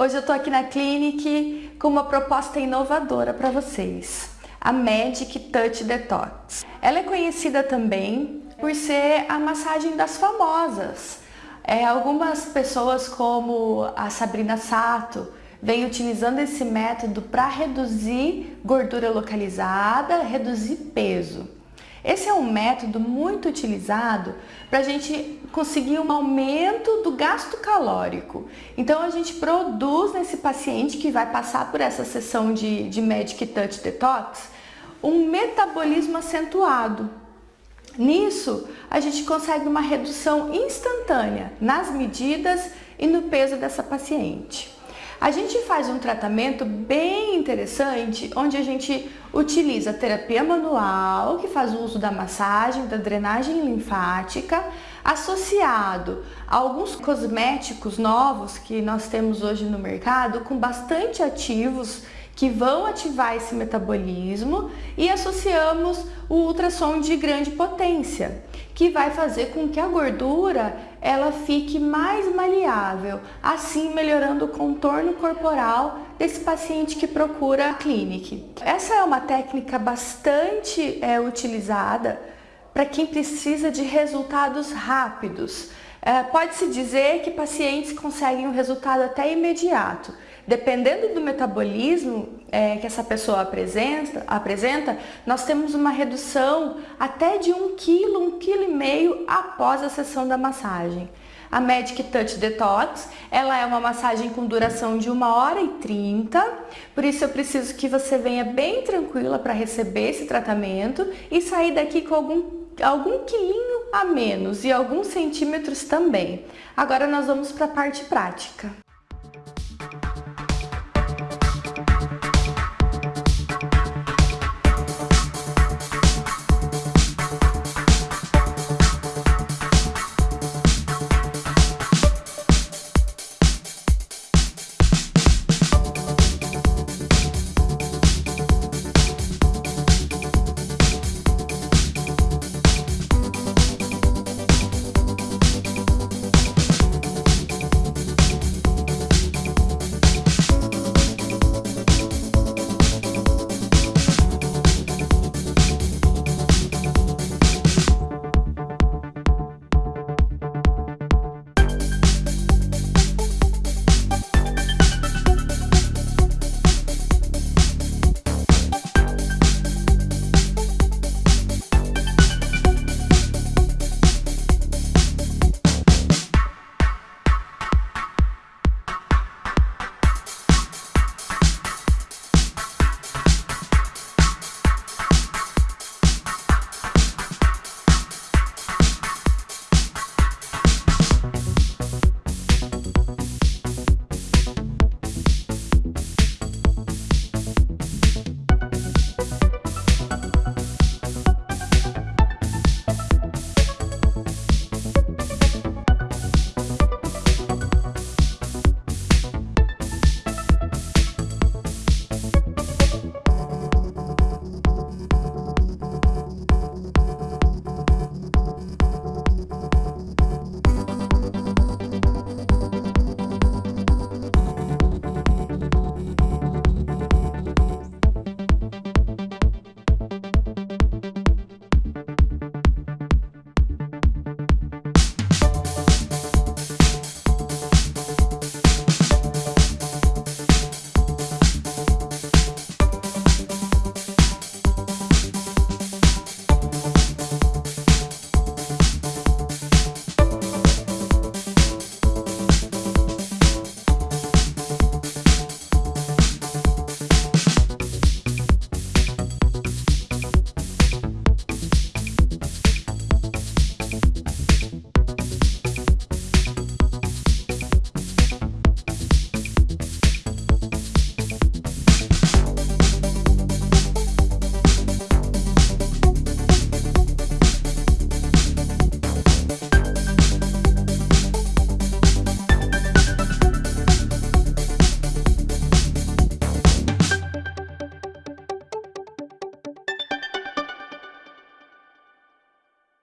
Hoje eu tô aqui na Clinic com uma proposta inovadora para vocês, a Magic Touch Detox. Ela é conhecida também por ser a massagem das famosas. É, algumas pessoas como a Sabrina Sato vem utilizando esse método para reduzir gordura localizada, reduzir peso. Esse é um método muito utilizado para a gente conseguir um aumento do gasto calórico. Então a gente produz nesse paciente que vai passar por essa sessão de, de Magic Touch Detox um metabolismo acentuado. Nisso, a gente consegue uma redução instantânea nas medidas e no peso dessa paciente. A gente faz um tratamento bem interessante, onde a gente utiliza terapia manual, que faz uso da massagem, da drenagem linfática, associado a alguns cosméticos novos que nós temos hoje no mercado, com bastante ativos que vão ativar esse metabolismo e associamos o ultrassom de grande potência, que vai fazer com que a gordura ela fique mais maleável, assim melhorando o contorno corporal desse paciente que procura a clínica. Essa é uma técnica bastante é, utilizada para quem precisa de resultados rápidos. É, Pode-se dizer que pacientes conseguem um resultado até imediato. Dependendo do metabolismo é, que essa pessoa apresenta, apresenta, nós temos uma redução até de 1 kg, 1,5 kg após a sessão da massagem. A Magic Touch Detox, ela é uma massagem com duração de 1 hora e 30, por isso eu preciso que você venha bem tranquila para receber esse tratamento e sair daqui com algum algum quilinho a menos e alguns centímetros também. Agora nós vamos para a parte prática.